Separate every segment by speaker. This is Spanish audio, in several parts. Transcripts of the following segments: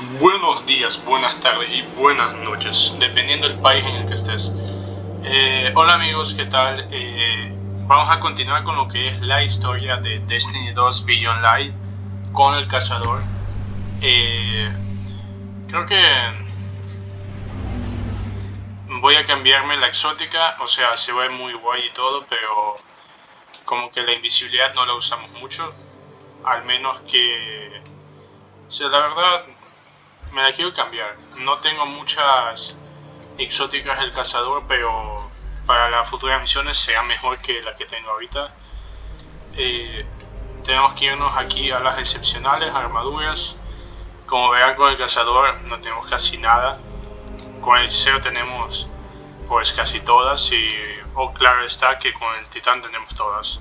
Speaker 1: Buenos días, buenas tardes y buenas noches, dependiendo del país en el que estés. Eh, hola amigos, ¿qué tal? Eh, vamos a continuar con lo que es la historia de Destiny 2 Beyond Light con el cazador. Eh, creo que voy a cambiarme la exótica, o sea, se ve muy guay y todo, pero como que la invisibilidad no la usamos mucho, al menos que... O la verdad, me la quiero cambiar. No tengo muchas exóticas del cazador, pero para las futuras misiones será mejor que la que tengo ahorita. Eh, tenemos que irnos aquí a las excepcionales, armaduras. Como verán con el cazador no tenemos casi nada. Con el hechicero tenemos pues casi todas y o claro está que con el titán tenemos todas.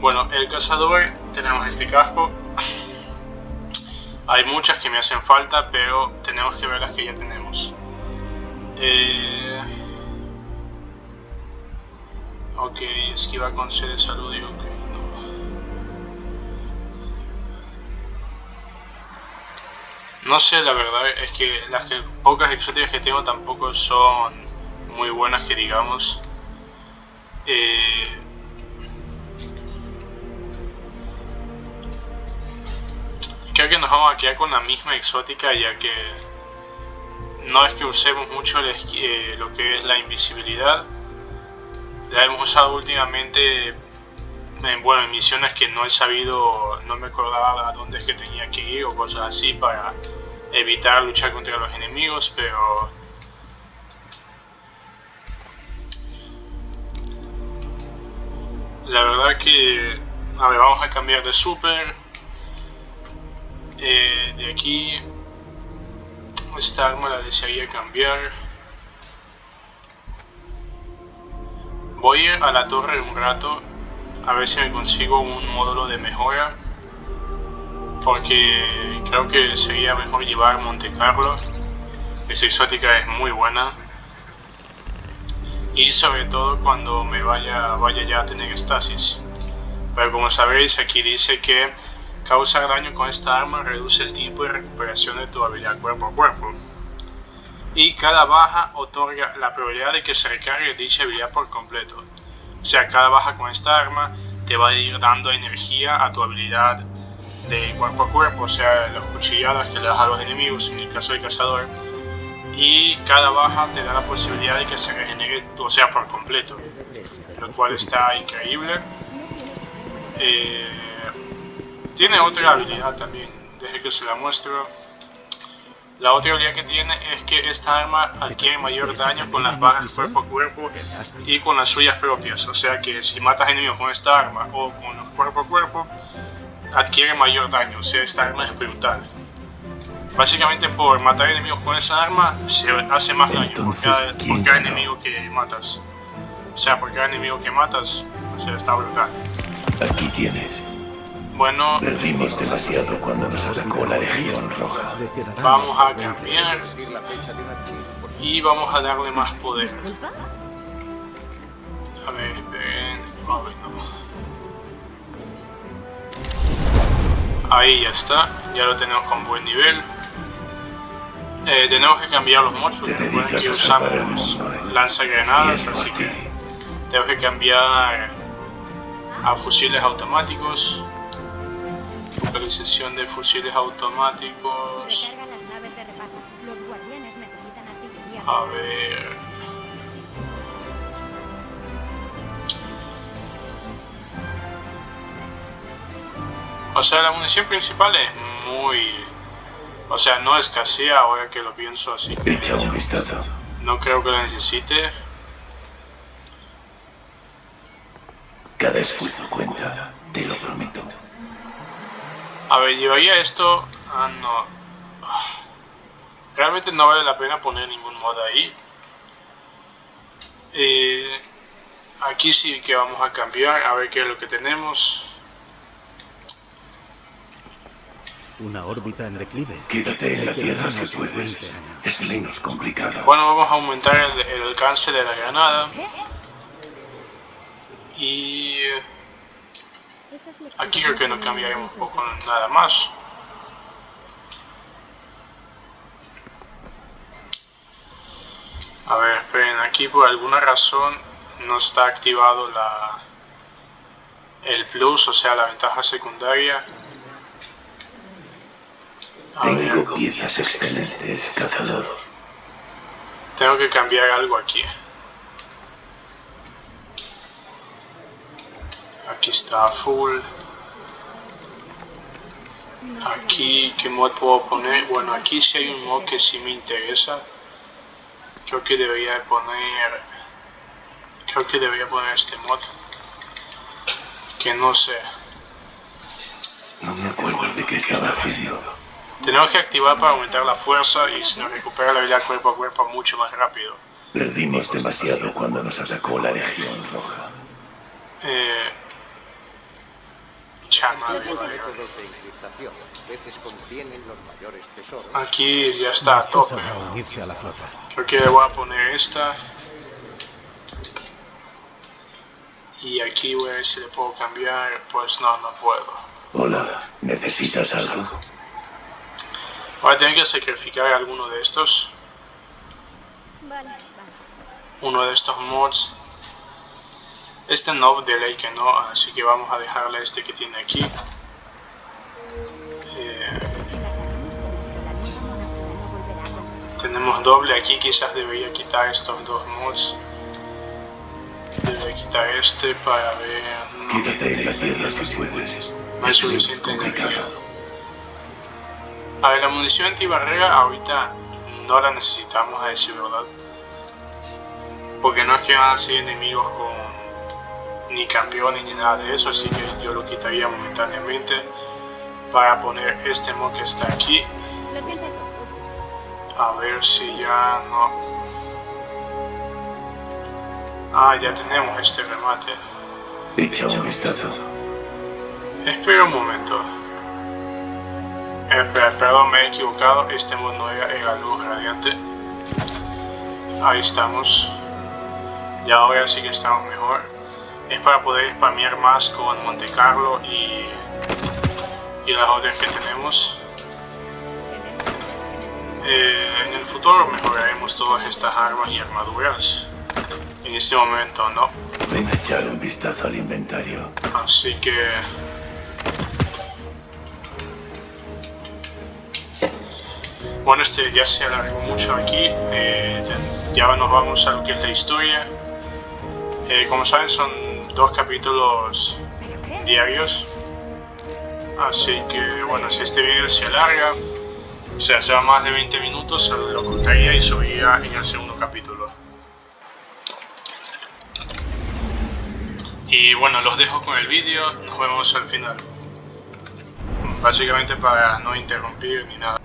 Speaker 1: Bueno, el cazador tenemos este casco hay muchas que me hacen falta, pero tenemos que ver las que ya tenemos. Eh... Ok, esquiva con C de salud, digo que no. No sé, la verdad es que las pocas exóticas que tengo tampoco son muy buenas que digamos. Eh, creo que nos vamos a quedar con la misma exótica ya que no es que usemos mucho eh, lo que es la invisibilidad. La hemos usado últimamente en, bueno, en misiones que no he sabido, no me acordaba a dónde es que tenía que ir o cosas así para evitar luchar contra los enemigos, pero... La verdad que... A ver, vamos a cambiar de super eh, de aquí esta arma la desearía cambiar. Voy a la torre un rato a ver si me consigo un módulo de mejora porque creo que sería mejor llevar Monte Carlo. Esa exótica es muy buena. Y sobre todo cuando me vaya, vaya ya a tener estasis. Pero como sabéis aquí dice que Causar daño con esta arma reduce el tiempo de recuperación de tu habilidad cuerpo a cuerpo. Y cada baja otorga la probabilidad de que se recargue dicha habilidad por completo. O sea, cada baja con esta arma te va a ir dando energía a tu habilidad de cuerpo a cuerpo, o sea, las cuchilladas que le das a los enemigos, en el caso del cazador. Y cada baja te da la posibilidad de que se regenere, o sea, por completo. Lo cual está increíble. Eh, tiene otra habilidad también, deje que se la muestro. La otra habilidad que tiene es que esta arma adquiere mayor daño con las bajas cuerpo a cuerpo y con las suyas propias. O sea que si matas enemigos con esta arma o con los cuerpo a cuerpo, adquiere mayor daño. O sea, esta arma es brutal. Básicamente por matar enemigos con esa arma se hace más daño por cada, enemigo que matas. O sea, por cada enemigo que matas, o sea, está brutal.
Speaker 2: Aquí tienes.
Speaker 1: Bueno,
Speaker 2: perdimos demasiado cuando nos atacó la Legión Roja.
Speaker 1: Vamos a cambiar y vamos a darle más poder. A ver, esperen. Ahí ya está, ya lo tenemos con buen nivel. Eh, tenemos que cambiar los porque recuerden que usamos lanzagranadas, así que tenemos que cambiar a fusiles automáticos. Localización de fusiles automáticos. A ver. O sea, la munición principal es muy... O sea, no escasea ahora que lo pienso así que...
Speaker 2: Echa un vistazo.
Speaker 1: No creo que la necesite.
Speaker 2: Cada esfuerzo cuenta.
Speaker 1: A ver, llevaría esto... Ah, no. Realmente no vale la pena poner ningún mod ahí. Eh, aquí sí que vamos a cambiar, a ver qué es lo que tenemos.
Speaker 3: Una órbita en declive.
Speaker 2: Quédate en la Tierra si puedes. Es menos complicado.
Speaker 1: Bueno, vamos a aumentar el, el alcance de la granada. Y... Aquí creo que no cambiaremos poco nada más. A ver, esperen, aquí por alguna razón no está activado la el plus, o sea, la ventaja secundaria.
Speaker 2: Tengo piezas excelentes, cazador.
Speaker 1: Tengo que cambiar algo aquí. Aquí está full. Aquí, ¿qué mod puedo poner? Bueno, aquí sí hay un mod que sí me interesa. Creo que debería poner... Creo que debería poner este mod. Que no sé.
Speaker 2: No me acuerdo de qué estaba haciendo.
Speaker 1: Tenemos que activar para aumentar la fuerza y se nos recupera la vida cuerpo a cuerpo mucho más rápido.
Speaker 2: Perdimos demasiado cuando nos atacó la Legión Roja.
Speaker 1: Eh... Chama de
Speaker 4: Los
Speaker 1: vaya.
Speaker 4: métodos de encriptación a veces contienen los mayores tesoros.
Speaker 1: Aquí ya está a tope.
Speaker 3: Esposa va a unirse a la flota.
Speaker 1: Creo que le voy a poner esta. Y aquí voy a ver si le puedo cambiar. Pues no, no puedo.
Speaker 2: Hola, ¿necesitas algo?
Speaker 1: Voy a tener que sacrificar alguno de estos.
Speaker 5: Vale, vale.
Speaker 1: Uno de estos mods. Este no, de ley que no, así que vamos a dejarle este que tiene aquí. Eh, tenemos doble aquí, quizás debería quitar estos dos mods. Debería quitar este para ver... no.
Speaker 2: Quédate en la tierra si puedes.
Speaker 1: No
Speaker 2: Es
Speaker 1: suficiente energía. A ver, la munición antibarrera ahorita no la necesitamos a decir verdad. Porque no es que van a ser enemigos con ni campeones ni nada de eso, así que yo lo quitaría momentáneamente para poner este mod que está aquí. A ver si ya no... Ah, ya tenemos este remate.
Speaker 2: Echa un vistazo.
Speaker 1: Espera un momento. Espera, perdón, me he equivocado. Este mod no era, era luz radiante. Ahí estamos. Y ahora sí que estamos mejor. Es para poder spamear más con Monte Carlo y, y las otras que tenemos. Eh, en el futuro mejoraremos todas estas armas y armaduras. En este momento no.
Speaker 2: Ven a echar un vistazo al inventario.
Speaker 1: Así que... Bueno, este ya se alargó mucho aquí. eh, ya nos vamos a lo que es la historia. Eh, como saben, son dos capítulos diarios. Así que, bueno, si este vídeo se alarga, o sea, se va más de 20 minutos, lo cortaría y subiría en el segundo capítulo. Y bueno, los dejo con el vídeo, nos vemos al final. Básicamente para no interrumpir ni nada.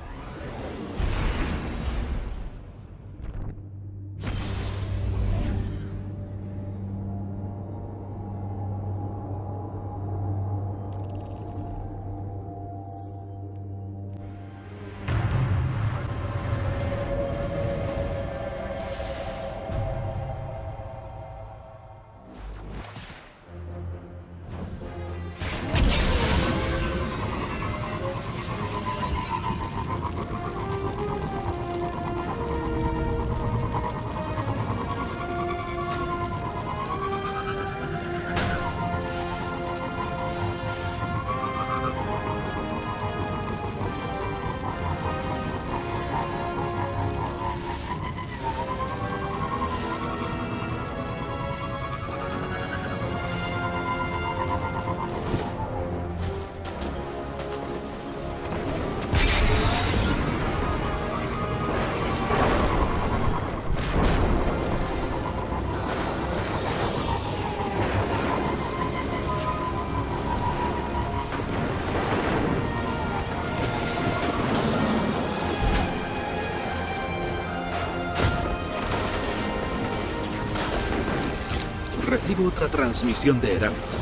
Speaker 3: Otra transmisión de Eramis.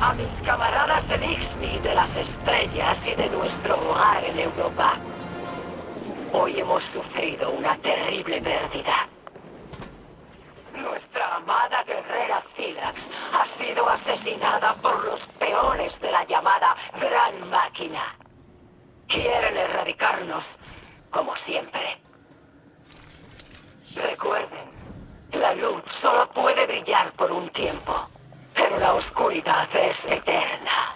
Speaker 6: A mis camaradas en Ixni de las estrellas y de nuestro hogar en Europa. Hoy hemos sufrido una terrible pérdida. Nuestra amada guerrera Philax ha sido asesinada por los peones de la llamada Gran Máquina. Quieren erradicarnos, como siempre.
Speaker 7: Recuerden, la luz solo puede brillar por un tiempo, pero la oscuridad es eterna.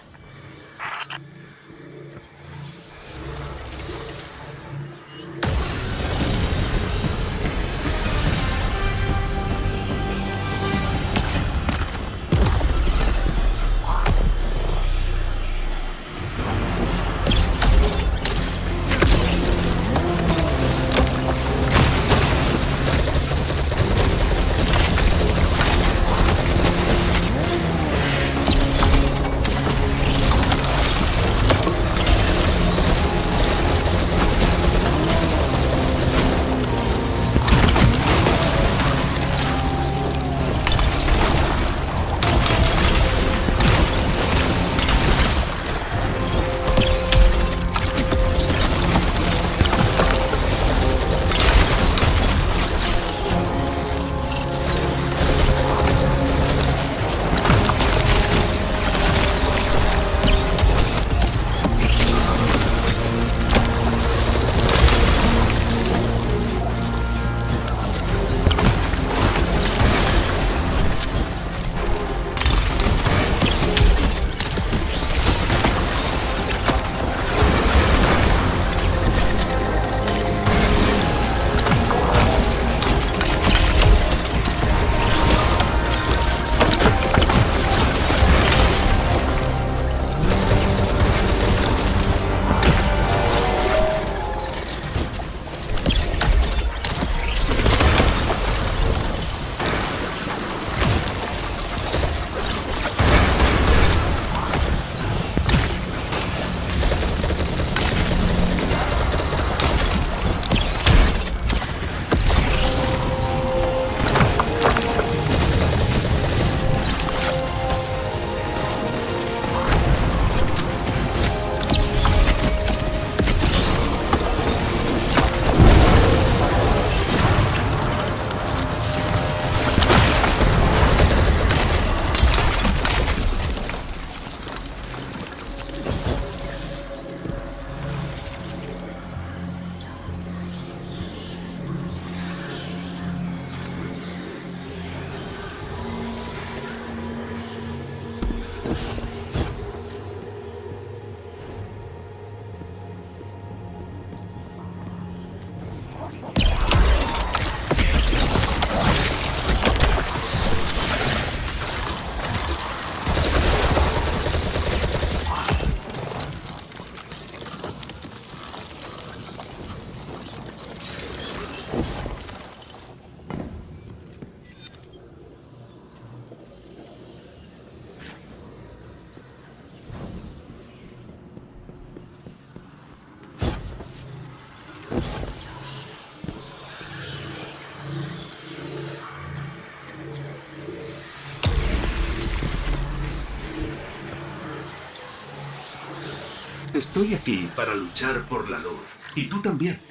Speaker 3: Estoy aquí para luchar por la luz. Y tú también.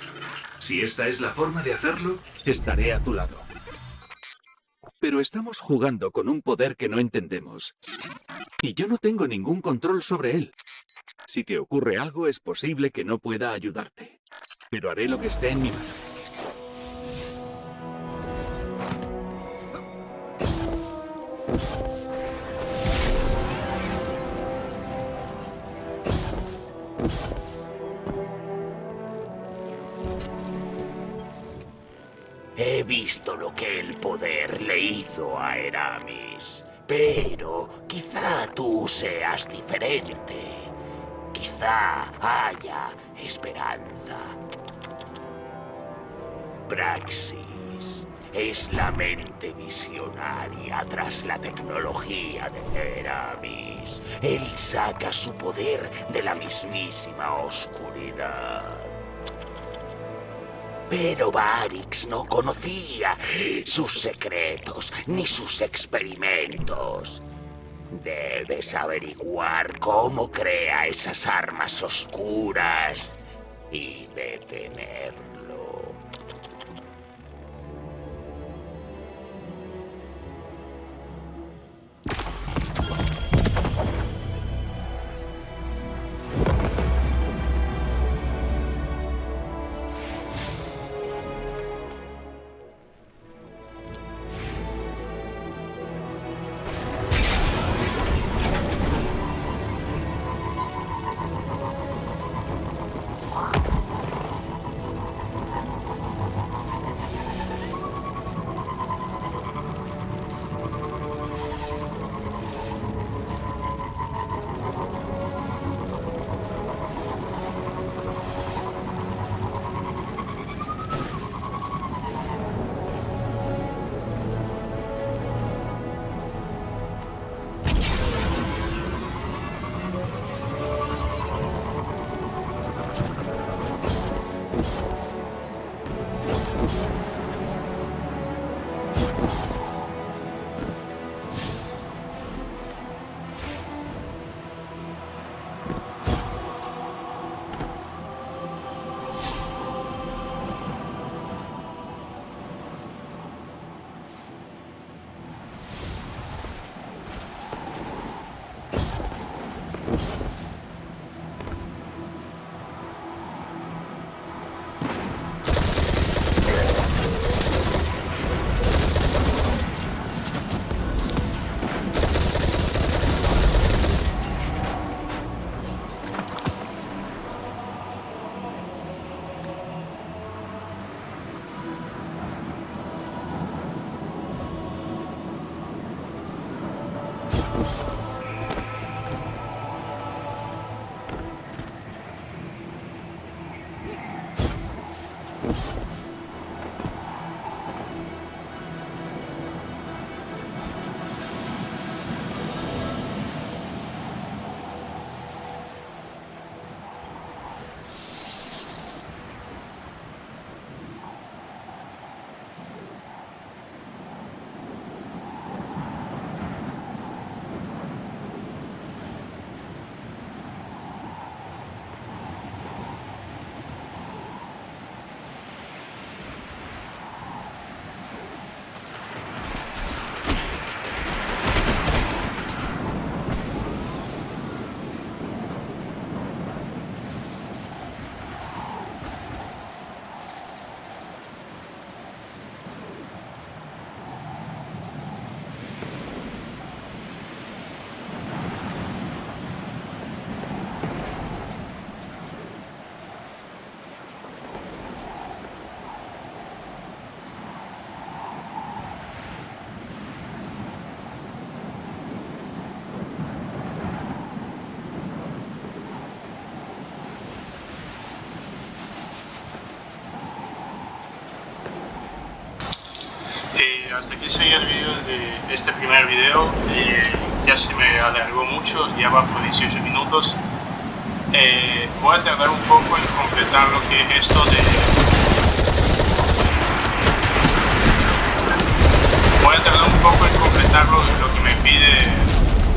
Speaker 3: Si esta es la forma de hacerlo, estaré a tu lado. Pero estamos jugando con un poder que no entendemos. Y yo no tengo ningún control sobre él. Si te ocurre algo, es posible que no pueda ayudarte. Pero haré lo que esté en mi mano.
Speaker 6: He visto lo que el poder le hizo a Eramis. Pero quizá tú seas diferente. Quizá haya esperanza. Praxis es la mente visionaria tras la tecnología de Eramis. Él saca su poder de la mismísima oscuridad. Pero Barix no conocía sus secretos ni sus experimentos. Debes averiguar cómo crea esas armas oscuras y detenerlo.
Speaker 1: Hasta aquí sería el vídeo de este primer video. Eh, ya se me alargó mucho, ya va por 18 minutos. Eh, voy a tardar un poco en completar lo que es esto de... Voy a tardar un poco en completar lo, lo que me pide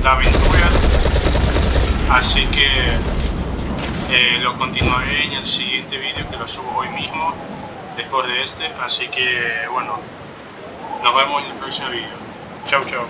Speaker 1: la aventura. Así que eh, lo continuaré en el siguiente vídeo que lo subo hoy mismo después de este así que bueno nos vemos en el próximo vídeo chao chao